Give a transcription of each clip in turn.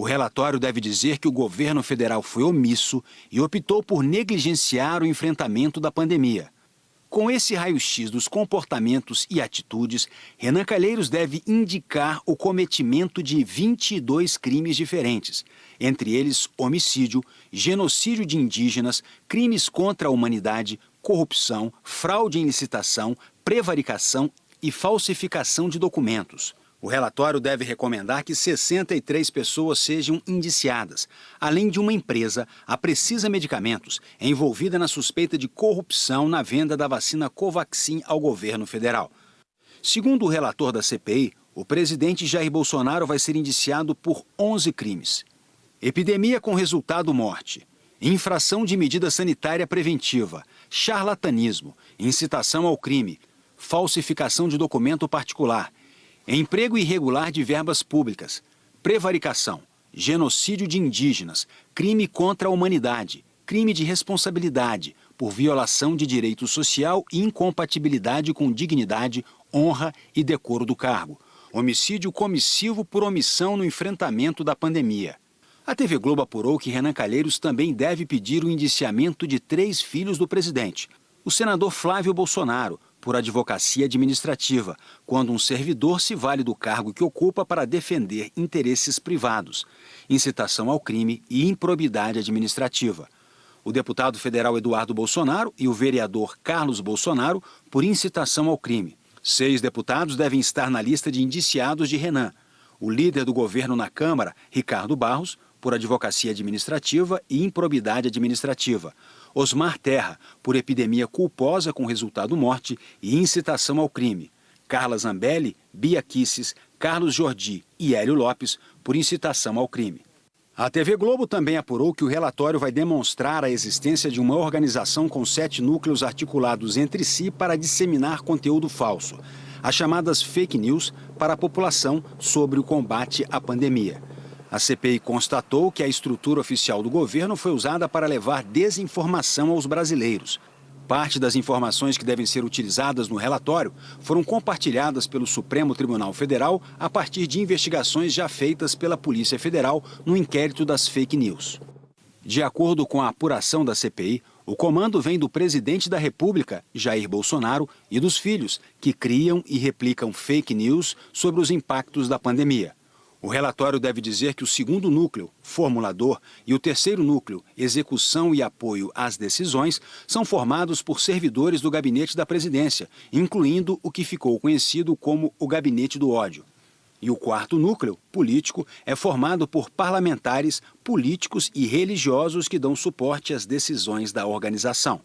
O relatório deve dizer que o governo federal foi omisso e optou por negligenciar o enfrentamento da pandemia. Com esse raio-x dos comportamentos e atitudes, Renan Calheiros deve indicar o cometimento de 22 crimes diferentes, entre eles homicídio, genocídio de indígenas, crimes contra a humanidade, corrupção, fraude em licitação, prevaricação e falsificação de documentos. O relatório deve recomendar que 63 pessoas sejam indiciadas, além de uma empresa, a Precisa Medicamentos, envolvida na suspeita de corrupção na venda da vacina Covaxin ao governo federal. Segundo o relator da CPI, o presidente Jair Bolsonaro vai ser indiciado por 11 crimes. Epidemia com resultado morte, infração de medida sanitária preventiva, charlatanismo, incitação ao crime, falsificação de documento particular, emprego irregular de verbas públicas, prevaricação, genocídio de indígenas, crime contra a humanidade, crime de responsabilidade por violação de direito social e incompatibilidade com dignidade, honra e decoro do cargo, homicídio comissivo por omissão no enfrentamento da pandemia. A TV Globo apurou que Renan Calheiros também deve pedir o indiciamento de três filhos do presidente. O senador Flávio Bolsonaro, por advocacia administrativa, quando um servidor se vale do cargo que ocupa para defender interesses privados, incitação ao crime e improbidade administrativa. O deputado federal Eduardo Bolsonaro e o vereador Carlos Bolsonaro por incitação ao crime. Seis deputados devem estar na lista de indiciados de Renan. O líder do governo na Câmara, Ricardo Barros, por advocacia administrativa e improbidade administrativa. Osmar Terra, por epidemia culposa com resultado morte e incitação ao crime. Carla Zambelli, Bia Kisses, Carlos Jordi e Hélio Lopes, por incitação ao crime. A TV Globo também apurou que o relatório vai demonstrar a existência de uma organização com sete núcleos articulados entre si para disseminar conteúdo falso, as chamadas fake news, para a população sobre o combate à pandemia. A CPI constatou que a estrutura oficial do governo foi usada para levar desinformação aos brasileiros. Parte das informações que devem ser utilizadas no relatório foram compartilhadas pelo Supremo Tribunal Federal a partir de investigações já feitas pela Polícia Federal no inquérito das fake news. De acordo com a apuração da CPI, o comando vem do presidente da República, Jair Bolsonaro, e dos filhos, que criam e replicam fake news sobre os impactos da pandemia. O relatório deve dizer que o segundo núcleo, formulador, e o terceiro núcleo, execução e apoio às decisões, são formados por servidores do gabinete da presidência, incluindo o que ficou conhecido como o gabinete do ódio. E o quarto núcleo, político, é formado por parlamentares, políticos e religiosos que dão suporte às decisões da organização.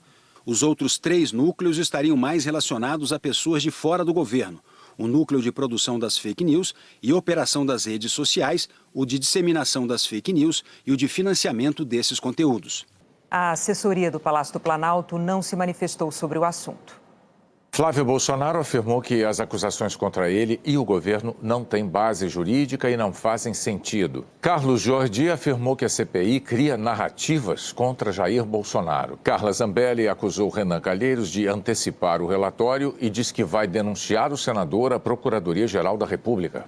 Os outros três núcleos estariam mais relacionados a pessoas de fora do governo, o núcleo de produção das fake news e operação das redes sociais, o de disseminação das fake news e o de financiamento desses conteúdos. A assessoria do Palácio do Planalto não se manifestou sobre o assunto. Flávio Bolsonaro afirmou que as acusações contra ele e o governo não têm base jurídica e não fazem sentido. Carlos Jordi afirmou que a CPI cria narrativas contra Jair Bolsonaro. Carla Zambelli acusou Renan Calheiros de antecipar o relatório e diz que vai denunciar o senador à Procuradoria-Geral da República.